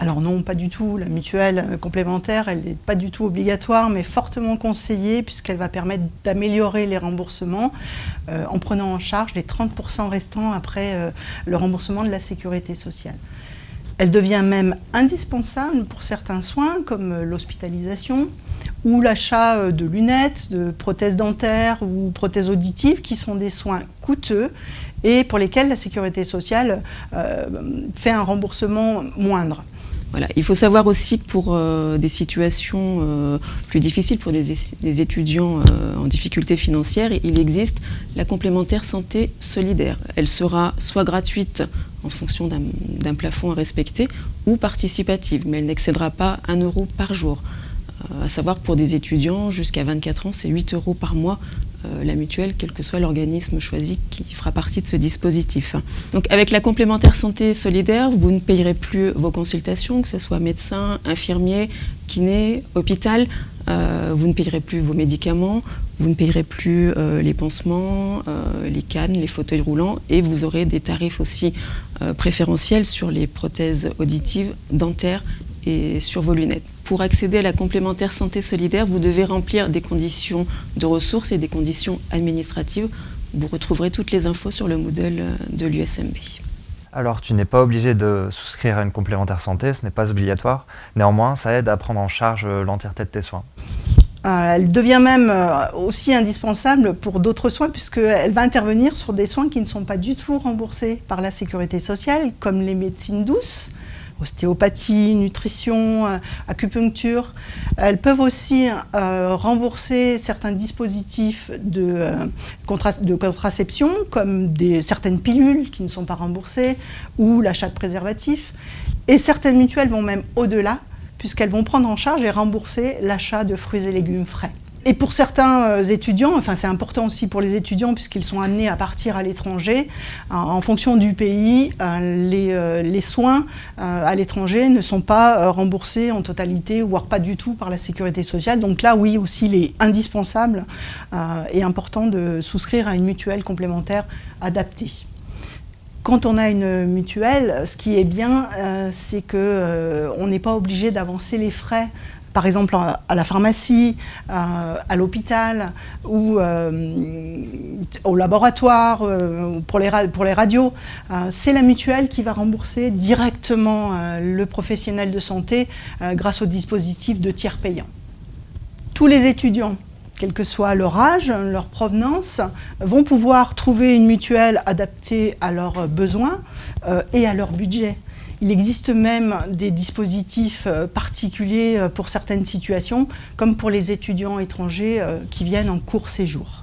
Alors non, pas du tout. La mutuelle complémentaire, elle n'est pas du tout obligatoire, mais fortement conseillée puisqu'elle va permettre d'améliorer les remboursements euh, en prenant en charge les 30% restants après euh, le remboursement de la sécurité sociale. Elle devient même indispensable pour certains soins comme euh, l'hospitalisation ou l'achat de lunettes, de prothèses dentaires ou prothèses auditives qui sont des soins coûteux et pour lesquels la sécurité sociale fait un remboursement moindre. Voilà. Il faut savoir aussi que pour euh, des situations euh, plus difficiles, pour des, étudiants euh, en difficulté financière, il existe la complémentaire santé solidaire. Elle sera soit gratuite en fonction d'un plafond à respecter ou participative, mais elle n'excédera pas 1 euro par jour. À savoir pour des étudiants jusqu'à 24 ans, c'est 8 euros par mois euh, la mutuelle, quel que soit l'organisme choisi qui fera partie de ce dispositif. Donc avec la complémentaire santé solidaire, vous ne payerez plus vos consultations, que ce soit médecin, infirmier, kiné, hôpital, euh, vous ne payerez plus vos médicaments, vous ne payerez plus euh, les pansements, les cannes, les fauteuils roulants et vous aurez des tarifs aussi préférentiels sur les prothèses auditives, dentaires et sur vos lunettes. Pour accéder à la complémentaire santé solidaire, vous devez remplir des conditions de ressources et des conditions administratives. Vous retrouverez toutes les infos sur le Moodle de l'USMB. Alors, tu n'es pas obligé de souscrire à une complémentaire santé, ce n'est pas obligatoire. Néanmoins, ça aide à prendre en charge l'entièreté de tes soins. Euh, elle devient même euh, aussi indispensable pour d'autres soins puisqu'elle va intervenir sur des soins qui ne sont pas du tout remboursés par la sécurité sociale, comme les médecines douces, ostéopathie, nutrition, euh, acupuncture. Elles peuvent aussi euh, rembourser certains dispositifs de, euh, contraception, comme certaines pilules qui ne sont pas remboursées, ou l'achat de préservatifs. Et certaines mutuelles vont même au-delà, puisqu'elles vont prendre en charge et rembourser l'achat de fruits et légumes frais. Et pour certains euh, étudiants, enfin c'est important aussi pour les étudiants puisqu'ils sont amenés à partir à l'étranger, en fonction du pays, euh, euh, les soins à l'étranger ne sont pas remboursés en totalité, voire pas du tout par la sécurité sociale. Donc là, oui, aussi, il est indispensable et important de souscrire à une mutuelle complémentaire adaptée. Quand on a une mutuelle, ce qui est bien, c'est qu'on n'est pas obligé d'avancer les frais par exemple à la pharmacie, euh, à l'hôpital ou euh, au laboratoire, euh, pour, les radios, c'est la mutuelle qui va rembourser directement le professionnel de santé grâce au dispositif de tiers payant. Tous les étudiants, quel que soit leur âge, leur provenance, vont pouvoir trouver une mutuelle adaptée à leurs besoins et à leur budget. Il existe même des dispositifs euh, particuliers euh, pour certaines situations, comme pour les étudiants étrangers euh, qui viennent en court séjour.